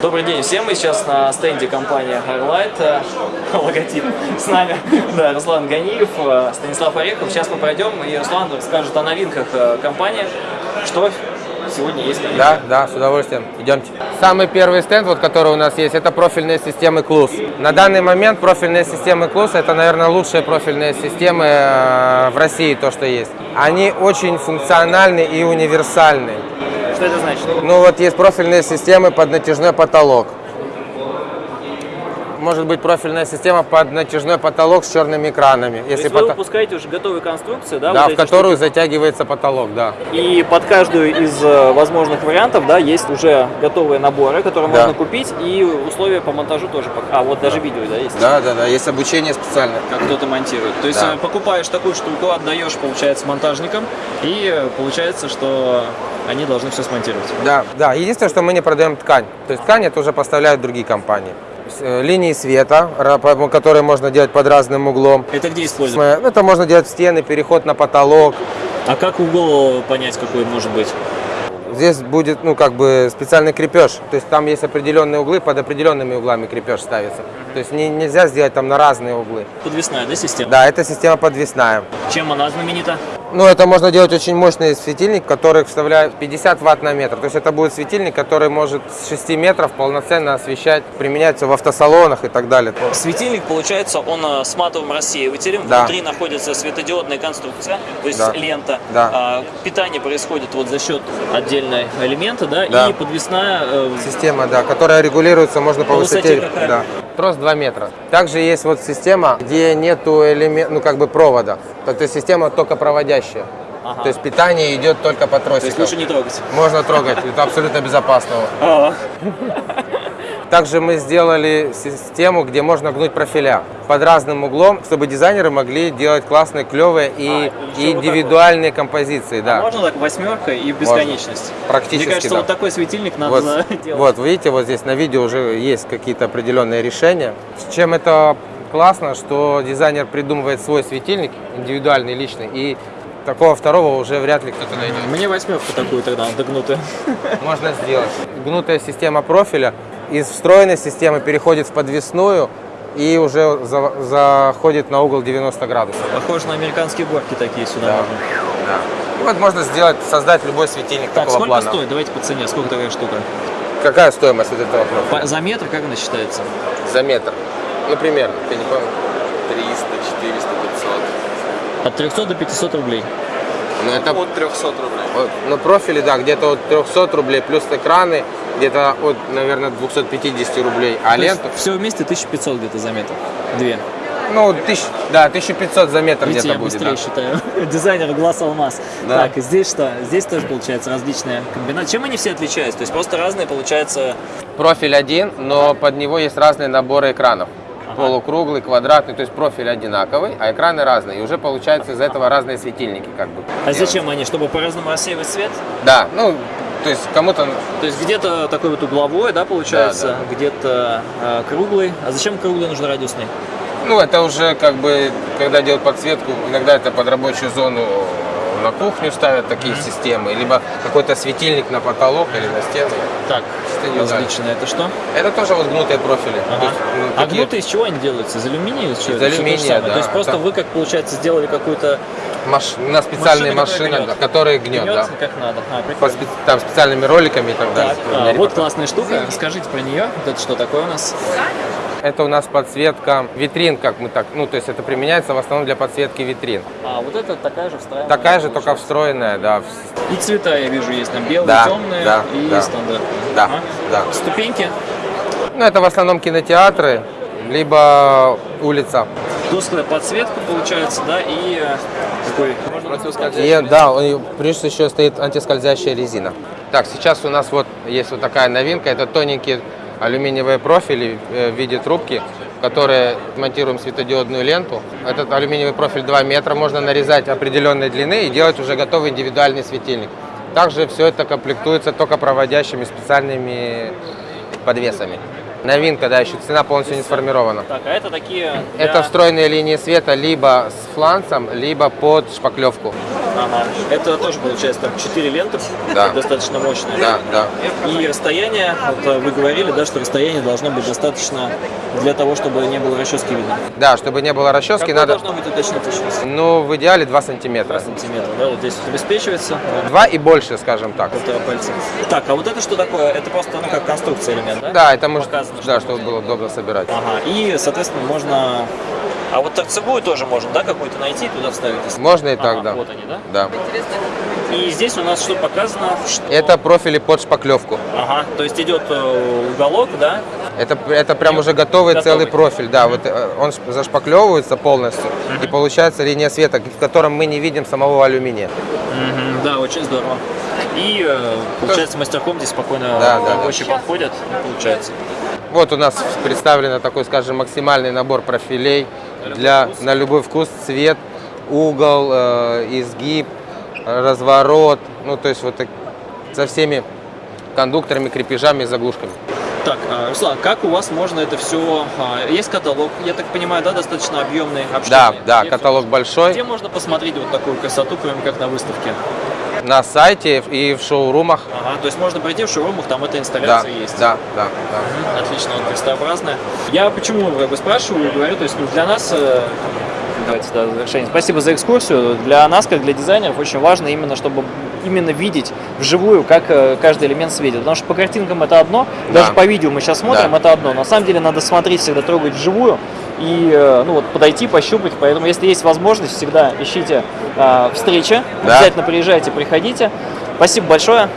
Добрый день всем, мы сейчас на стенде компании Highlight, э, логотип с нами, да, Руслан Ганиев, э, Станислав Орехов. Сейчас мы пройдем и Руслан расскажет о новинках э, компании, что сегодня есть. новинки. Да, да, с удовольствием. Идемте. Самый первый стенд, вот, который у нас есть, это профильные системы КЛУС. На данный момент профильные системы КЛУС это, наверное, лучшие профильные системы в России, то, что есть. Они очень функциональны и универсальны. Что это значит? Ну вот есть профильные системы под натяжной потолок. Может быть профильная система под натяжной потолок с черными экранами. То Если есть вы пото- выпускаете уже готовые конструкции, да? Да, вот в которую затягивается потолок, да. И под каждую из э, возможных вариантов, да, есть уже готовые наборы, которые Да. можно купить, и условия по монтажу тоже. А, вот даже видео, да, есть? Да, да, да, есть обучение специальное. Как кто-то монтирует. То есть Да. э, покупаешь такую штуку, отдаешь, получается, монтажникам, и э, получается, что они должны все смонтировать. Да, да. Единственное, что мы не продаем ткань. То есть ткань это уже поставляют другие компании. Э, Линии света, которые можно делать под разным углом. Это где используют? Это можно делать в стены, переход на потолок. А как угол понять, какой может быть? Здесь будет, ну, как бы специальный крепеж. То есть там есть определенные углы, под определенными углами крепеж ставится. То есть не- нельзя сделать там на разные углы. Подвесная, да, система? Да, эта система подвесная. Чем она знаменита? Ну, это можно делать очень мощный светильник, который вставляет 50 ватт на метр. То есть это будет светильник, который может с 6 метров полноценно освещать, применяется в автосалонах и так далее. Светильник, получается, он э, с матовым рассеивателем. Да. Внутри находится светодиодная конструкция, то есть Да. лента. Да. А, питание происходит вот за счет отдельного элемента, да, Да. и подвесная э, Система, да, которая регулируется, можно по, По высоте высоте. Да. Трос 2 метра. Также есть вот система, где нету элемент, ну как бы провода. То есть система только проводящая. Ага. То есть питание идет только по То есть тросикам. лучше не трогать. Можно трогать, это абсолютно безопасно. А, Также мы сделали систему, где можно гнуть профиля под разным углом, чтобы дизайнеры могли делать классные, клевые и, А, и еще вот индивидуальные композиции. Да. Можно так восьмерка и бесконечность? Практически, Мне кажется, да. вот такой светильник надо Вот, делать. вот, видите, вот здесь на видео уже есть какие-то определенные решения. С чем это классно, что дизайнер придумывает свой светильник, индивидуальный, личный, и такого второго уже вряд ли кто-то найдет. Мне восьмерку такую тогда догнутую. Можно сделать. Гнутая система профиля из встроенной системы переходит в подвесную и уже за- заходит на угол 90 градусов. Похоже на американские горки такие сюда Да. можно. И Вот можно сделать, создать любой светильник Так, такого сколько плана. стоит? Давайте по цене. Сколько такая штука? Какая стоимость вот этого профиля? По- за метр как она считается? За метр. Ну, примерно, я не помню. 300, 400, 500. От 300 до 500 рублей. Ну, это От 300 рублей. вот на профиле, да, где-то от 300 рублей, плюс экраны, где-то от, наверное, 250 рублей. А ленту, Все вместе 1500 где-то за метр. Две. ну, тысяч, да, 1500 за метр где-то будет. быстрее да. считаю. Дизайнер глаз алмаз. Да. Так, здесь что? Здесь тоже получается различные комбинации. Чем они все отличаются? То есть просто разные получается. Профиль один, но под него есть разные наборы экранов. Полукруглый, квадратный, то есть профиль одинаковый, а экраны разные. И уже получается из этого разные светильники как бы. А зачем они? Чтобы по-разному рассеивать свет? Да, ну, то есть кому-то То есть где-то такой вот угловой, да, получается, Да, где-то э, круглый. А зачем круглый нужен радиусный? Ну, это уже как бы, когда делают подсветку, иногда это под рабочую зону на кухню ставят такие системы, либо какой-то светильник на потолок или на стену. Так, Что. Это что? Это тоже вот гнутые профили. Ага. есть, ну, А такие- гнутые из чего они делаются? Из алюминия или из чего? Из алюминия, да. То есть просто Там- вы, как получается, сделали какую-то маш- на специальные машины, гнет. которые гнет, гнет, да. как надо. А, По спе- там специальными роликами и так далее. Так, меня а, вот классная штука. Расскажите про нее. Вот это что такое у нас? Это у нас подсветка витрин, как мы так, ну то есть это применяется в основном для подсветки витрин. А, вот это такая же встроенная. Такая же, только встроенная, да. И цвета я вижу есть там белые, Да, темные да, и да. стандартные. Да, Ага. да. Ступеньки. Ну это в основном кинотеатры, либо улица. Тусклая подсветка получается, да, и э, такой И да, он- плюс еще стоит антискользящая резина. Так, сейчас у нас вот есть вот такая новинка. Это тоненькие алюминиевые профили э, в виде трубки, в которые монтируем светодиодную ленту. Этот алюминиевый профиль 2 метра, можно нарезать определенной длины и делать уже готовый индивидуальный светильник. Также все это комплектуется только проводящими специальными подвесами. Новинка, да, еще цена полностью не сформирована. Так, а это такие для- Это встроенные линии света либо с фланцем, либо под шпаклевку. Ага. Это тоже получается там 4 ленты, Да. достаточно мощные. Да, да. И расстояние, вот э, вы говорили, да, что расстояние должно быть достаточно для того, чтобы не было расчески видно. Да, чтобы не было расчески, Какое надо, должно быть уточнить точность? ну, в идеале 2 сантиметра. Сантиметр, да, вот здесь вот обеспечивается. да, Два и больше, скажем так. полтора пальца. Так, а вот это что такое? Это просто, ну, как конструкция элемент, да? Да, это может, Показано, да, что чтобы было удобно собирать. Ага, и, соответственно, можно... А вот торцевую тоже можно, да, какую-то найти и туда вставить? если- Можно и так, Ага, да. Вот они, да? Да. И здесь у нас что показано? Что... Это профили под шпаклевку. Ага, то есть идет э, уголок, да? Это, это прям уже готовый, Готовый. целый профиль, да. Вот э, он зашпаклевывается полностью, и получается линия света, в котором мы не видим самого алюминия. Да, очень здорово. И э, получается мастерком здесь спокойно Да, да, рабочие подходят, получается. Вот у нас представлен такой, скажем, максимальный набор профилей для на любой вкус, цвет, угол, э, изгиб, э, разворот, ну то есть вот так, со всеми кондукторами, крепежами и заглушками. Так, а, Руслан, как у вас можно это все... Есть каталог, я так понимаю, да, достаточно объемный, Да, обширный? да, Где- каталог большой Где можно посмотреть вот такую красоту, кроме как на выставке? На сайте и в шоурумах. Ага, то есть можно прийти в шоурумах, там эта Да, инсталляция есть. да, да, да. Отлично, вот крестообразная. Я почему как бы спрашиваю и говорю, то есть ну, для нас, э, давайте да, завершение. Спасибо за экскурсию. Для нас, как для дизайнеров, очень важно именно, чтобы именно видеть вживую, как э, каждый элемент светит. Потому что по картинкам это одно, Да. даже по видео мы сейчас смотрим, Да. это одно. На самом деле надо смотреть всегда, трогать вживую и э, ну, вот, подойти, пощупать. Поэтому, если есть возможность, всегда ищите э, встречи. Да. Обязательно приезжайте, приходите. Спасибо большое.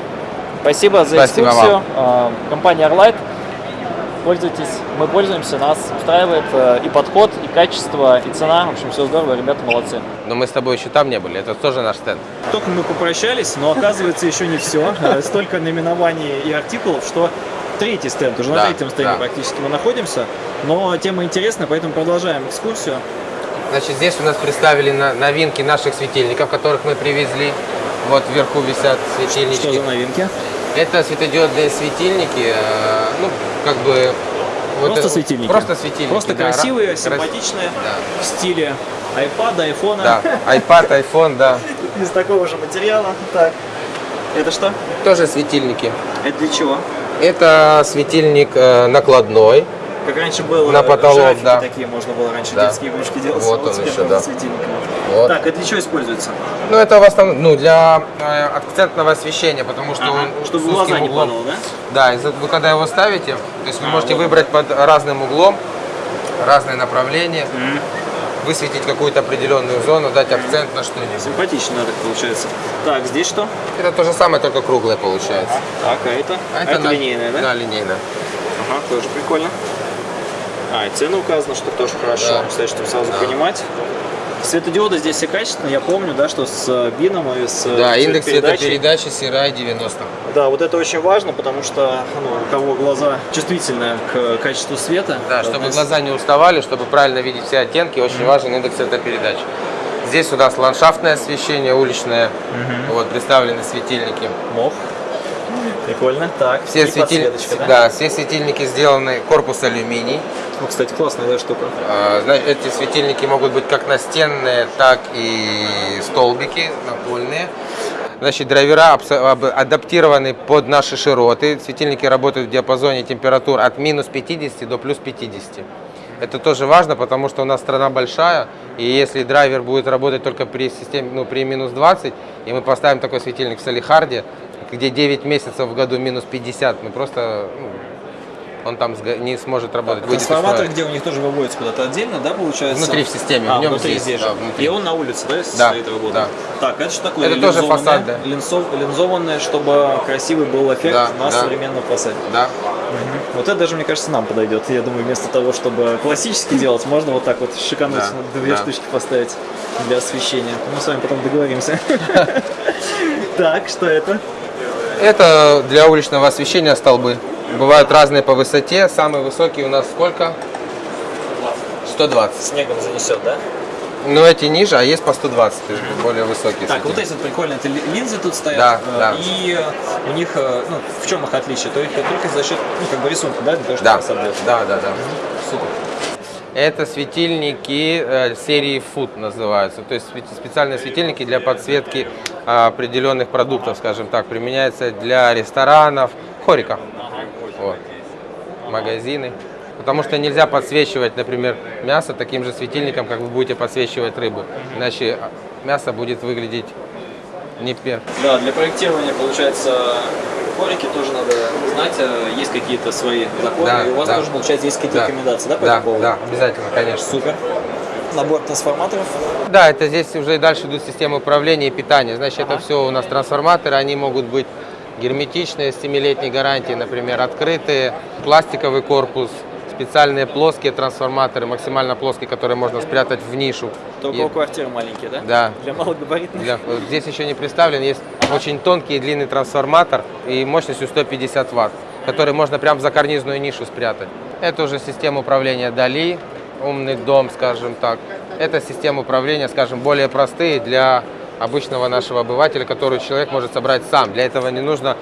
Спасибо за Спасибо экскурсию. вам. Э, Компания Arlight. Пользуйтесь, мы пользуемся, нас устраивает э, и подход, и качество, и цена. В общем, все здорово, ребята молодцы. Но мы с тобой еще там не были, это тоже наш стенд. Только мы попрощались, но оказывается еще не все. Столько наименований и артикулов, что третий стенд, уже на Да, третьем стенде да. практически мы находимся. Но тема интересная, поэтому продолжаем экскурсию. Значит, здесь у нас представили на- новинки наших светильников, которых мы привезли. Вот вверху висят светильники. Что за новинки? Это светодиодные светильники, э, ну, как бы... вот Просто это- светильники. Просто светильники, Просто да, красивые, ра- крас- симпатичные, Да. в стиле iPad, iPhone. Да, iPad, iPhone, да. Из такого же материала. Так. Это что? Тоже светильники. Это для чего? Это светильник э, накладной. Как раньше было, На потолок, да. такие можно было раньше Да. детские игрушки делать. Вот он теперь еще, можно да. Вот. Так, это для чего используется? Ну, это в основном ну, для э, акцентного освещения, потому что он Чтобы с глаза узким не углом. падало, да? Да, и вы когда его ставите, то есть вы А, можете вот. выбрать под разным углом, разные направления, высветить какую-то определенную зону, дать акцент на что-нибудь. Симпатично получается. Так, здесь что? Это то же самое, только круглое получается. Так, а это? А это на- линейная, да? Да, линейная. Ага, тоже прикольно. А, и цена указана, что тоже хорошо, Да. кстати, чтобы сразу Да. понимать. Светодиоды здесь все качественные, я помню, да, что с э, бином и с э, Да, индекс цветопередачи CRI 90. Да, вот это очень важно, потому что ну, у кого глаза чувствительны к качеству света. Да, чтобы то глаза не уставали, чтобы правильно видеть все оттенки, очень важен индекс цветопередачи. Здесь у нас ландшафтное освещение, уличное, вот представлены светильники. Мох. Прикольно. Так, Все, светиль- да? да, все светильники сделаны корпус алюминий. Ну, кстати, классная да, штука. А, зна- Эти светильники могут быть как настенные, так и столбики напольные. Значит, драйвера адаптированы под наши широты. Светильники работают в диапазоне температур от минус 50 до плюс 50. Это тоже важно, потому что у нас страна большая, и если драйвер будет работать только при системе, ну, при минус 20, и мы поставим такой светильник в Салихарде, где 9 месяцев в году минус 50, мы просто, ну, он там не сможет работать. из Трансформатор, где у них тоже выводится куда-то отдельно, да, получается? Внутри в системе, А, в нем внутри здесь, здесь да, внутри. И он на улице, да, Да, стоит работает? да. Так, это что такое? Это тоже фасад, да. линзов- линзованное, чтобы красивый был эффект Да, на да. современном фасаде. Да. Вот это даже, мне кажется, нам подойдет. Я думаю, вместо того, чтобы классически делать, можно вот так вот шикануть Да, две да. штучки поставить для освещения. Мы с вами потом договоримся. Так, что это? Это для уличного освещения столбы. Бывают разные по высоте. Самый высокий у нас сколько? 120. Снегом занесет, да? Но эти ниже, а есть по 120, то есть более высокие. Так, вот эти вот прикольные это ли- линзы тут стоят. Да, э, да. И э, у них, э, ну, в чем их отличие? То есть только за счет, ну, как бы рисунка, да, то, что Да, да, да, да. Супер. Это светильники серии Food называются. То есть спе- специальные светильники для подсветки определенных продуктов, скажем так. Применяется для ресторанов, хорика. Вот. Магазины. Потому что нельзя подсвечивать, например, мясо таким же светильником, как вы будете подсвечивать рыбу. Иначе а, мясо будет выглядеть не пер. Да, для проектирования, получается, хорики тоже надо знать, э, есть какие-то свои законы, Да, и у вас да. тоже, получается, есть какие-то Да. рекомендации, да, по Да, этому поводу? да, обязательно, конечно. Супер. Набор трансформаторов. Да, это здесь уже и дальше идут системы управления и питания. Значит, это Ага. все у нас трансформаторы, они могут быть герметичные, с 7-летней гарантией, например, открытые, пластиковый корпус, специальные плоские трансформаторы, максимально плоские, которые можно спрятать в нишу. Только И у квартиры маленькие, да? Да. Для малогабаритных. для- здесь еще не представлен, есть очень тонкий и длинный трансформатор и мощностью 150 ватт, который можно прямо в закарнизную нишу спрятать. Это уже система управления Дали, умный дом, скажем так. Это система управления, скажем, более простые для обычного нашего обывателя, который человек может собрать сам. Для этого не нужно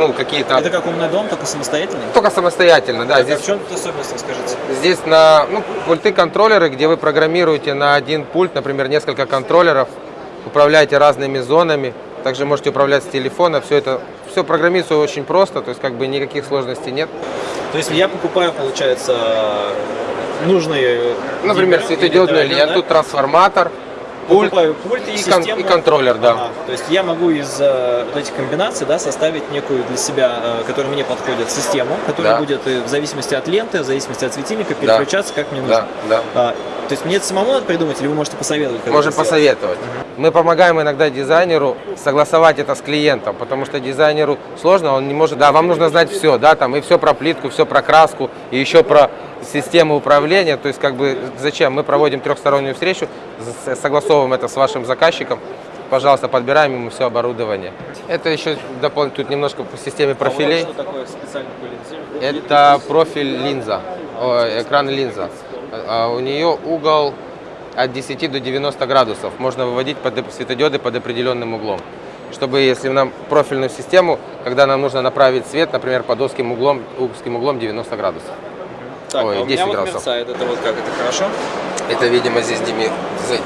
ну, какие-то... Это как умный дом, только самостоятельный? Только самостоятельно, да. Так, а Здесь в чем тут особенность, расскажите? Здесь на ну, пульты контроллеры, где вы программируете на один пульт, например, несколько контроллеров, управляете разными зонами, также можете управлять с телефона, все это все программируется очень просто, то есть как бы никаких сложностей нет. То есть я покупаю, получается, нужные... Например, светодиодную ленту, да? трансформатор, пульт пульт и, и, кон- систему. и контроллер, да. Ага. То есть я могу из э, вот этих комбинаций да, составить некую для себя, э, которая мне подходит, систему, которая Да. будет э, в зависимости от ленты, в зависимости от светильника переключаться, как мне нужно. Да, да. А, то есть мне это самому надо придумать, или вы можете посоветовать? Можем посоветовать. Мы помогаем иногда дизайнеру согласовать это с клиентом, потому что дизайнеру сложно, он не может, да, вам нужно знать все, да, там и все про плитку, все про краску, и еще про систему управления, то есть как бы зачем? Мы проводим трехстороннюю встречу, согласовываем это с вашим заказчиком, пожалуйста, подбираем ему все оборудование. Это еще дополнительно, тут немножко по системе А вот профилей. что такое специальный? Это профиль линза, экран линза. А У нее угол от 10 до 90 градусов. Можно выводить под светодиоды под определенным углом. Чтобы, если нам профильную систему, когда нам нужно направить свет, например, под узким углом, узким углом 90 градусов. Так, Ой, а у 10 меня вот градусов. мерцает, это вот как, это хорошо? Это, видимо, здесь деми-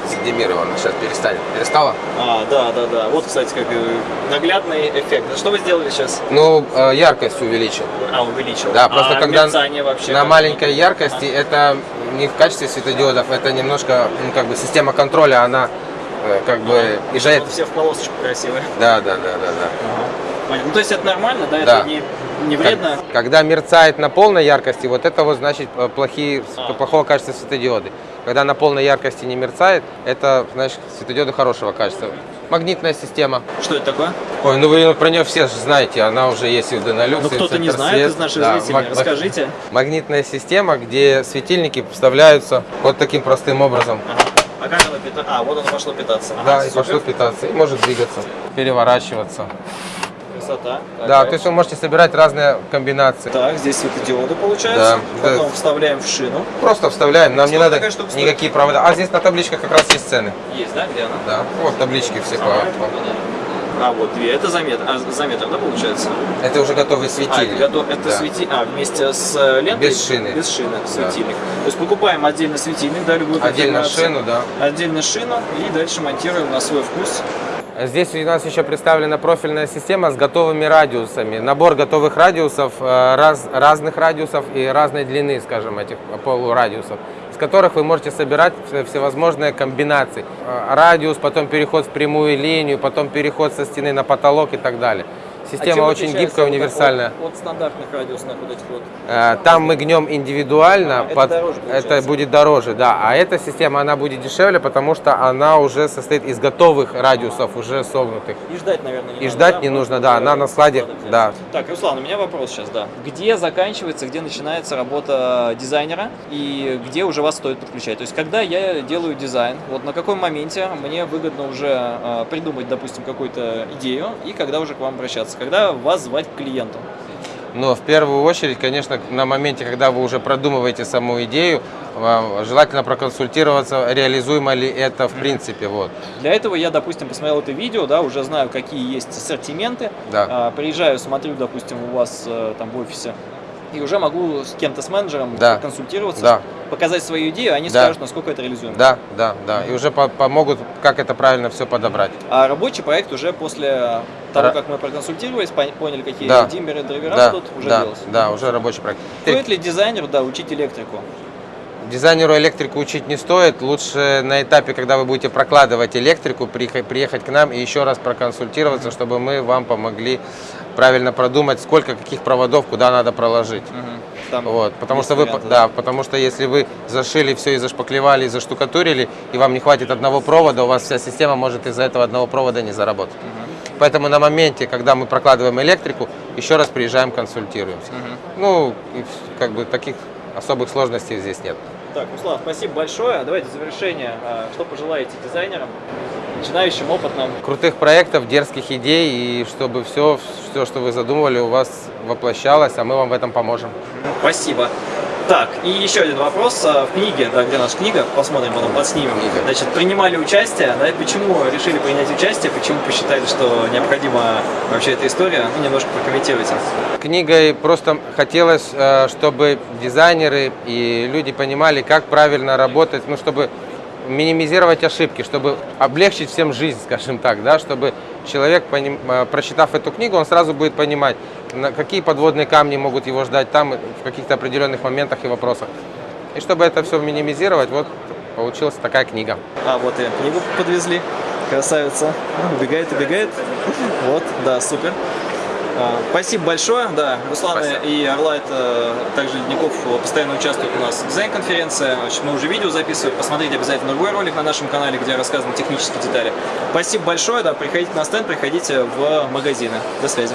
задемировано. Сейчас перестанет. Перестало? А, да, да, да. Вот, кстати, как э, наглядный эффект. Что вы сделали сейчас? Ну, э, яркость увеличил. А, увеличил. Да, просто а когда мерцание вообще на маленькой яркости это не в качестве светодиодов, это немножко, ну, как бы система контроля, она э, как бы И езжает. все в полосочку красивые. Да, да, да, да, да. Ну, то есть это нормально, да? Да. Это не, не вредно? Как- Когда мерцает на полной яркости, вот это вот значит э, плохие, А. плохого качества светодиоды. Когда на полной яркости не мерцает, это значит светодиоды хорошего качества. Магнитная система. Что это такое? Ой, ну вы про нее все же знаете, она уже есть и в Денолюкс, Ну, и кто-то не знает из наших Да, зрителей. маг- Расскажите. Магнитная система, где светильники вставляются вот таким простым образом. Ага. А как оно питается? А, вот оно пошло питаться. Ага, Да, и супер. пошло питаться, и может двигаться, переворачиваться. Красота. Да, Такая. то есть вы можете собирать разные комбинации. Так, здесь светодиоды получается. Да, Потом да. вставляем в шину. Просто вставляем, нам не Сколько надо такая никакие провода. А здесь на табличках как раз есть цены. Есть, да? Где она? Да, вот таблички все по. А, вот две. Это за метр. А, за метр, да, получается? Это уже готовый А, это, светильник. готов- это Да. свети- А, вместе с э, лентой? Без шины. Без шины, светильник. То есть покупаем отдельно светильник, да, любую Отдельно шину, да. Отдельно шину и дальше монтируем на свой вкус. Здесь у нас еще представлена профильная система с готовыми радиусами. Набор готовых радиусов, э, раз- разных радиусов и разной длины, скажем, этих полурадиусов, из которых вы можете собирать все- всевозможные комбинации. Э, Радиус, потом переход в прямую линию, потом переход со стены на потолок и так далее. А Система очень гибкая, универсальная. От, стандартных радиусных вот этих вот. Э, Там мы гнем индивидуально, А, это под- дороже это будет дороже, да. А эта система, она будет дешевле, потому что она уже состоит из готовых радиусов, уже согнутых. И ждать, наверное, не И надо, ждать да? не нужно, да, она на складе, да. Так, Руслан, у меня вопрос сейчас, да. Где заканчивается, где начинается работа дизайнера и где уже вас стоит подключать? То есть, когда я делаю дизайн, вот на каком моменте мне выгодно уже э, придумать, допустим, какую-то идею и когда уже к вам обращаться? Когда вас звать к клиенту? Но в первую очередь, конечно, на моменте, когда вы уже продумываете саму идею, вам желательно проконсультироваться, реализуемо ли это в принципе. Вот. Для этого я, допустим, посмотрел это видео, да, уже знаю, какие есть ассортименты. Да. А, приезжаю, смотрю, допустим, у вас э, там в офисе и уже могу с кем-то, с менеджером Да. консультироваться, Да. показать свою идею, они Да. скажут, насколько это реализуемо. Да, да, да. И уже по- помогут, как это правильно все подобрать. А рабочий проект уже после того, Ра- как мы проконсультировались, пон- поняли, какие Да. диммеры, драйвера Да, тут уже да, делался. да, уже рабочий проект. Стоит ли дизайнеру, да, учить электрику? Дизайнеру электрику учить не стоит. Лучше на этапе, когда вы будете прокладывать электрику, приехать к нам и еще раз проконсультироваться, чтобы мы вам помогли правильно продумать, сколько каких проводов куда надо проложить. Там Вот, потому что вы, варианты, да, потому что если вы зашили все и зашпаклевали, и заштукатурили, и вам не хватит одного провода, у вас вся система может из-за этого одного провода не заработать. Поэтому на моменте, когда мы прокладываем электрику, еще раз приезжаем, консультируемся. Ну, и вс- как бы таких особых сложностей здесь нет. Так, Руслан, спасибо большое. Давайте завершение. а, Что пожелаете дизайнерам, начинающим, опытным? Крутых проектов, дерзких идей, и чтобы все, все, что вы задумывали, у вас воплощалось, а мы вам в этом поможем. Спасибо. Так, и еще один вопрос. А, В книге, да, где наша книга, посмотрим, потом подснимем. Книга. Значит, принимали участие, да, почему решили принять участие, почему посчитали, что необходима вообще эта история, ну, немножко прокомментируйте. Книгой просто хотелось, э, чтобы дизайнеры и люди понимали, как правильно работать, ну, чтобы минимизировать ошибки, чтобы облегчить всем жизнь, скажем так, да, чтобы человек, э, прочитав эту книгу, он сразу будет понимать, какие подводные камни могут его ждать там в каких-то определенных моментах и вопросах. И чтобы это все минимизировать, вот получилась такая книга. А, вот и книгу подвезли. Красавица. Убегает, убегает. Вот, да, супер. А, Спасибо большое. Да, Руслан Спасибо. и Орлайт, также Ледников постоянно участвуют у нас в дизайн-конференции. Мы уже видео записываем. Посмотрите обязательно другой ролик на нашем канале, где рассказаны технические детали. Спасибо большое. Да, приходите на стенд, приходите в магазины. До связи.